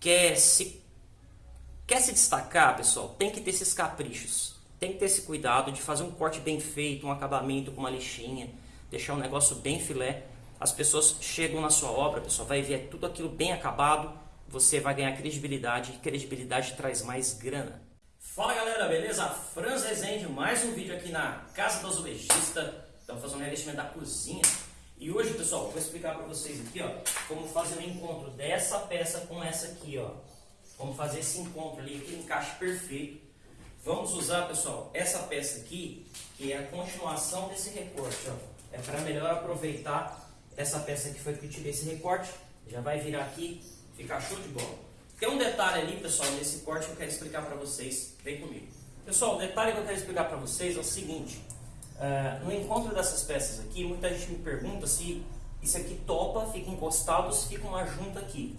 quer se, quer se destacar, pessoal, tem que ter esses caprichos. Tem que ter esse cuidado de fazer um corte bem feito, um acabamento com uma lixinha, deixar um negócio bem filé. As pessoas chegam na sua obra, pessoal, vai ver tudo aquilo bem acabado, você vai ganhar credibilidade e credibilidade traz mais grana. Fala galera, beleza? Franz Rezende, mais um vídeo aqui na Casa do Azulejista. Estamos fazendo um revestimento da cozinha. E hoje, pessoal, vou explicar para vocês aqui, ó, como fazer o encontro dessa peça com essa aqui, ó. Como fazer esse encontro ali, aquele encaixe perfeito. Vamos usar, pessoal, essa peça aqui, que é a continuação desse recorte, ó. É para melhor aproveitar essa peça que foi que eu tirei esse recorte. Já vai virar aqui, ficar show de bola. Tem um detalhe ali, pessoal, nesse corte que eu quero explicar para vocês. Vem comigo. Pessoal, o detalhe que eu quero explicar para vocês é o seguinte. Uh, no encontro dessas peças aqui, muita gente me pergunta se isso aqui topa, fica encostado se fica uma junta aqui.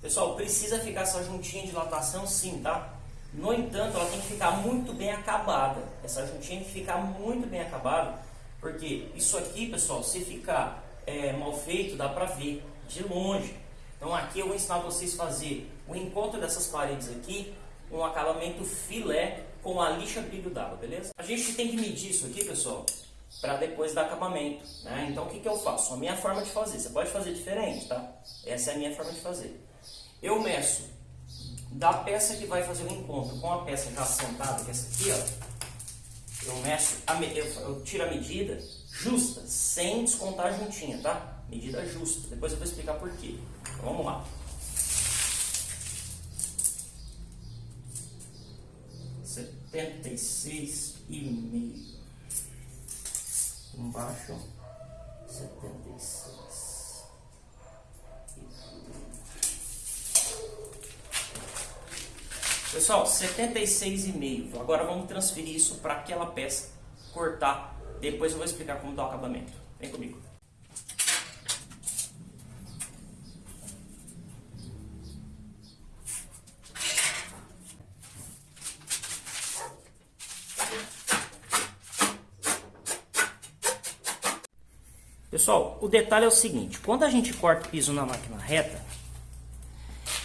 Pessoal, precisa ficar essa juntinha de dilatação sim, tá? No entanto, ela tem que ficar muito bem acabada. Essa juntinha tem que ficar muito bem acabada, porque isso aqui, pessoal, se ficar é, mal feito, dá pra ver de longe. Então aqui eu vou ensinar vocês a fazer o encontro dessas paredes aqui, um acabamento filé com a lixa brilho d'água, beleza? A gente tem que medir isso aqui, pessoal, para depois dar acabamento, né? Então o que, que eu faço? A minha forma de fazer, você pode fazer diferente, tá? Essa é a minha forma de fazer. Eu meço da peça que vai fazer o encontro com a peça já assentada, que é essa aqui, ó. Eu meço, a, eu, eu tiro a medida justa, sem descontar juntinha, tá? Medida justa. Depois eu vou explicar por quê. Então, vamos lá. Setenta e seis meio. Embaixo, setenta e seis. Pessoal, setenta e seis e meio. Agora vamos transferir isso para aquela peça, cortar. Depois eu vou explicar como dá o acabamento. Vem comigo. Pessoal, o detalhe é o seguinte, quando a gente corta o piso na máquina reta,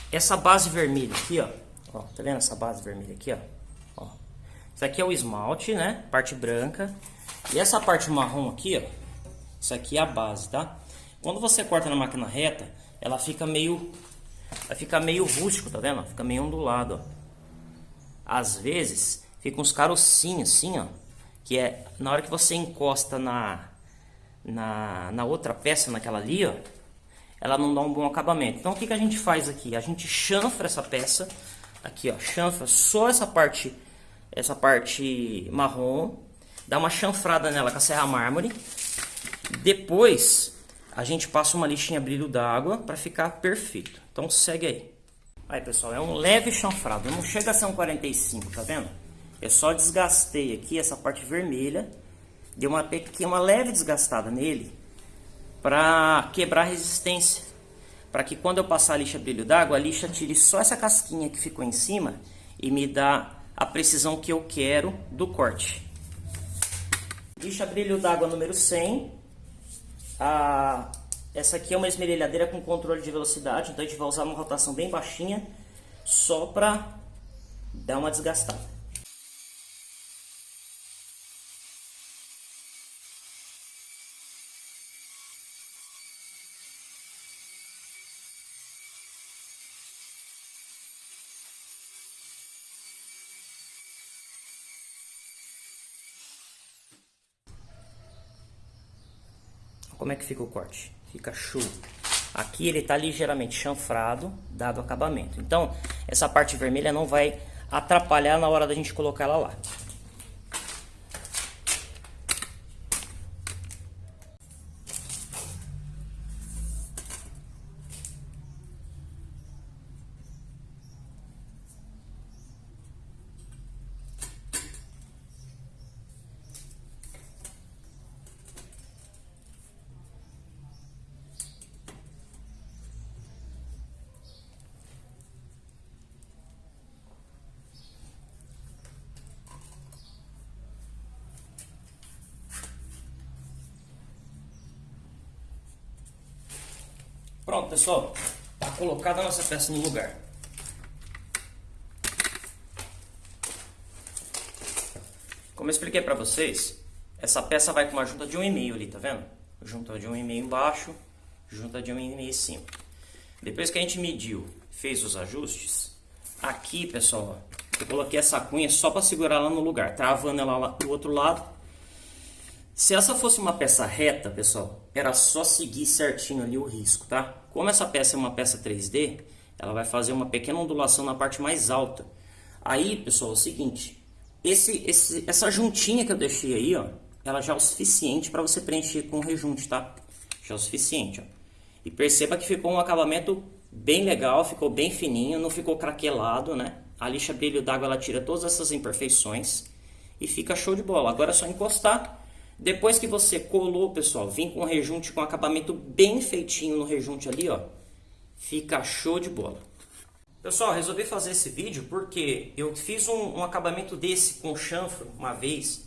essa base vermelha aqui, ó, ó tá vendo essa base vermelha aqui, ó, ó, isso aqui é o esmalte, né, parte branca, e essa parte marrom aqui, ó, isso aqui é a base, tá? Quando você corta na máquina reta, ela fica meio, vai ficar meio rústico, tá vendo? Fica meio ondulado, ó. Às vezes, fica uns carocinhos assim, ó, que é na hora que você encosta na na, na outra peça, naquela ali, ó, ela não dá um bom acabamento. Então o que, que a gente faz aqui? A gente chanfra essa peça, aqui ó, chanfra só essa parte, essa parte marrom, dá uma chanfrada nela com a serra mármore, depois a gente passa uma lixinha brilho d'água para ficar perfeito. Então segue aí. Aí pessoal, é um leve chanfrado, não chega a ser um 45, tá vendo? Eu só desgastei aqui essa parte vermelha deu uma pequena, uma leve desgastada nele para quebrar a resistência, para que quando eu passar a lixa brilho d'água, a lixa tire só essa casquinha que ficou em cima e me dá a precisão que eu quero do corte. Lixa brilho d'água número 100. A, essa aqui é uma esmerilhadeira com controle de velocidade, então a gente vai usar uma rotação bem baixinha, só para dar uma desgastada. Como é que fica o corte? Fica show. Aqui ele está ligeiramente chanfrado, dado o acabamento. Então, essa parte vermelha não vai atrapalhar na hora da gente colocar ela lá. Pronto, pessoal. Está colocada a nossa peça no lugar. Como eu expliquei para vocês, essa peça vai com uma junta de 1,5 ali, tá vendo? Junta de 1,5 embaixo, junta de 1,5 em cima. Depois que a gente mediu, fez os ajustes, aqui, pessoal, eu coloquei essa cunha só para segurar ela no lugar, travando ela lá do outro lado. Se essa fosse uma peça reta, pessoal, era só seguir certinho ali o risco, tá? Como essa peça é uma peça 3D, ela vai fazer uma pequena ondulação na parte mais alta. Aí, pessoal, é o seguinte, esse, esse, essa juntinha que eu deixei aí, ó, ela já é o suficiente para você preencher com rejunte, tá? Já é o suficiente, ó. E perceba que ficou um acabamento bem legal, ficou bem fininho, não ficou craquelado, né? A lixa brilho d'água ela tira todas essas imperfeições e fica show de bola. Agora é só encostar. Depois que você colou, pessoal, vim com rejunte com acabamento bem feitinho no rejunte ali, ó. Fica show de bola. Pessoal, resolvi fazer esse vídeo porque eu fiz um, um acabamento desse com chanfro uma vez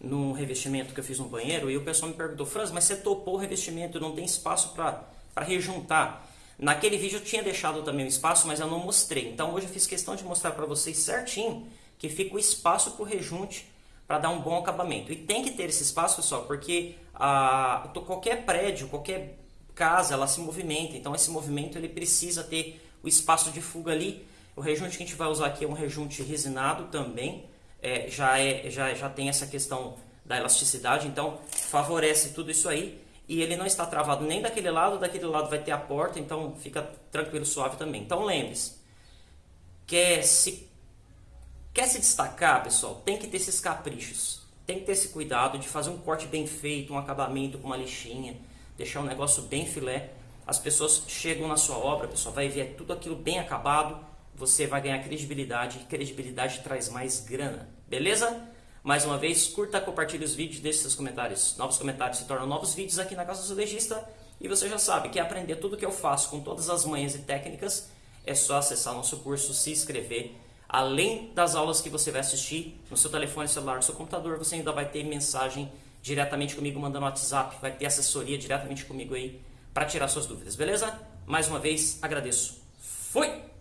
num revestimento que eu fiz no banheiro e o pessoal me perguntou, Franz, mas você topou o revestimento, não tem espaço para rejuntar. Naquele vídeo eu tinha deixado também o espaço, mas eu não mostrei. Então hoje eu fiz questão de mostrar para vocês certinho que fica o espaço para o rejunte para dar um bom acabamento. E tem que ter esse espaço, pessoal, porque a, qualquer prédio, qualquer casa, ela se movimenta. Então esse movimento ele precisa ter o espaço de fuga ali. O rejunte que a gente vai usar aqui é um rejunte resinado também é, já, é, já, já tem essa questão da elasticidade, então favorece tudo isso aí. E ele não está travado nem daquele lado, daquele lado vai ter a porta, então fica tranquilo, suave também. Então lembre-se, quer se, quer se destacar, pessoal, tem que ter esses caprichos. Tem que ter esse cuidado de fazer um corte bem feito, um acabamento com uma lixinha, deixar um negócio bem filé. As pessoas chegam na sua obra, pessoal, vai ver tudo aquilo bem acabado, você vai ganhar credibilidade credibilidade traz mais grana, beleza? Mais uma vez, curta, compartilhe os vídeos, deixe seus comentários. Novos comentários se tornam novos vídeos aqui na Casa do Legista. E você já sabe, quer aprender tudo que eu faço com todas as manhas e técnicas, é só acessar nosso curso, se inscrever. Além das aulas que você vai assistir no seu telefone celular, no seu computador, você ainda vai ter mensagem diretamente comigo, mandando WhatsApp, vai ter assessoria diretamente comigo aí para tirar suas dúvidas, beleza? Mais uma vez, agradeço. Fui!